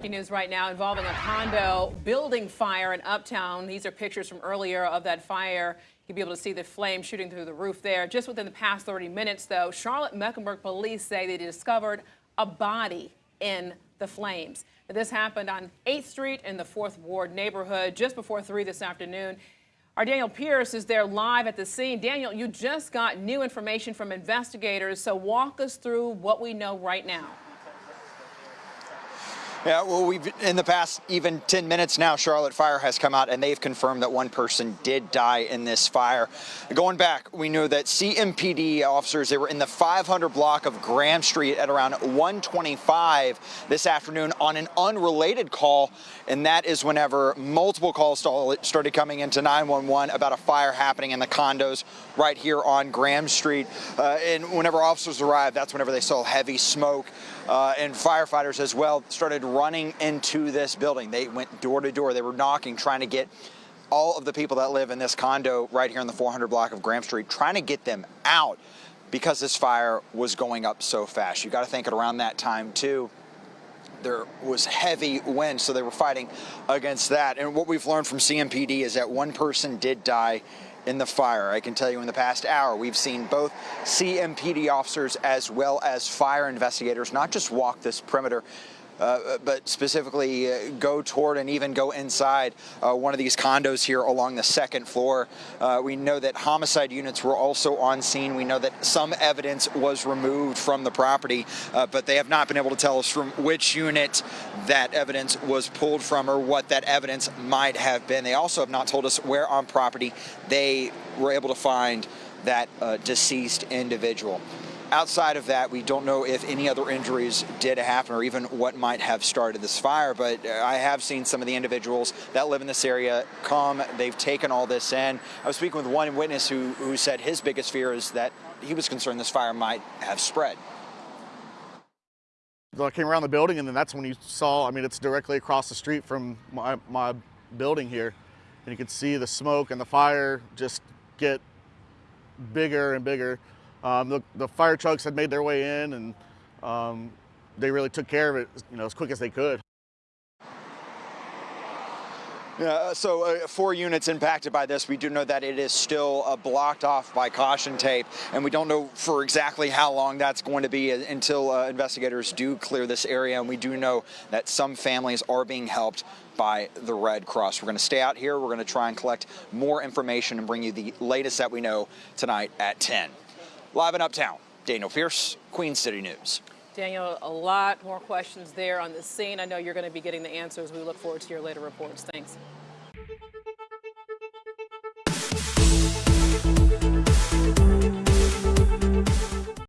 News right now involving a condo building fire in Uptown. These are pictures from earlier of that fire. You'll be able to see the flame shooting through the roof there. Just within the past 30 minutes, though, Charlotte Mecklenburg police say they discovered a body in the flames. This happened on 8th Street in the 4th Ward neighborhood just before 3 this afternoon. Our Daniel Pierce is there live at the scene. Daniel, you just got new information from investigators, so walk us through what we know right now. Yeah, well, we've in the past even 10 minutes now, Charlotte Fire has come out and they've confirmed that one person did die in this fire. Going back, we know that CMPD officers, they were in the 500 block of Graham Street at around 125 this afternoon on an unrelated call, and that is whenever multiple calls started coming into 911 about a fire happening in the condos right here on Graham Street. Uh, and whenever officers arrived, that's whenever they saw heavy smoke uh, and firefighters as well started running into this building. They went door to door. They were knocking, trying to get all of the people that live in this condo right here in the 400 block of Graham Street, trying to get them out because this fire was going up so fast. You got to think at around that time too, there was heavy wind, so they were fighting against that. And what we've learned from CMPD is that one person did die in the fire. I can tell you in the past hour, we've seen both CMPD officers as well as fire investigators not just walk this perimeter, uh, but specifically uh, go toward and even go inside uh, one of these condos here along the second floor. Uh, we know that homicide units were also on scene. We know that some evidence was removed from the property, uh, but they have not been able to tell us from which unit that evidence was pulled from or what that evidence might have been. They also have not told us where on property they were able to find that deceased individual. Outside of that, we don't know if any other injuries did happen or even what might have started this fire, but uh, I have seen some of the individuals that live in this area come. They've taken all this in. I was speaking with one witness who, who said his biggest fear is that he was concerned this fire might have spread. I came around the building and then that's when you saw, I mean, it's directly across the street from my, my building here. And you could see the smoke and the fire just get bigger and bigger. Um, the, the, fire trucks had made their way in and um, they really took care of it you know, as quick as they could. Yeah, so uh, four units impacted by this. We do know that it is still uh, blocked off by caution tape, and we don't know for exactly how long that's going to be until uh, investigators do clear this area. And we do know that some families are being helped by the Red Cross. We're going to stay out here. We're going to try and collect more information and bring you the latest that we know tonight at 10. Live in Uptown, Daniel Pierce, Queen City News. Daniel, a lot more questions there on the scene. I know you're going to be getting the answers. We look forward to your later reports. Thanks.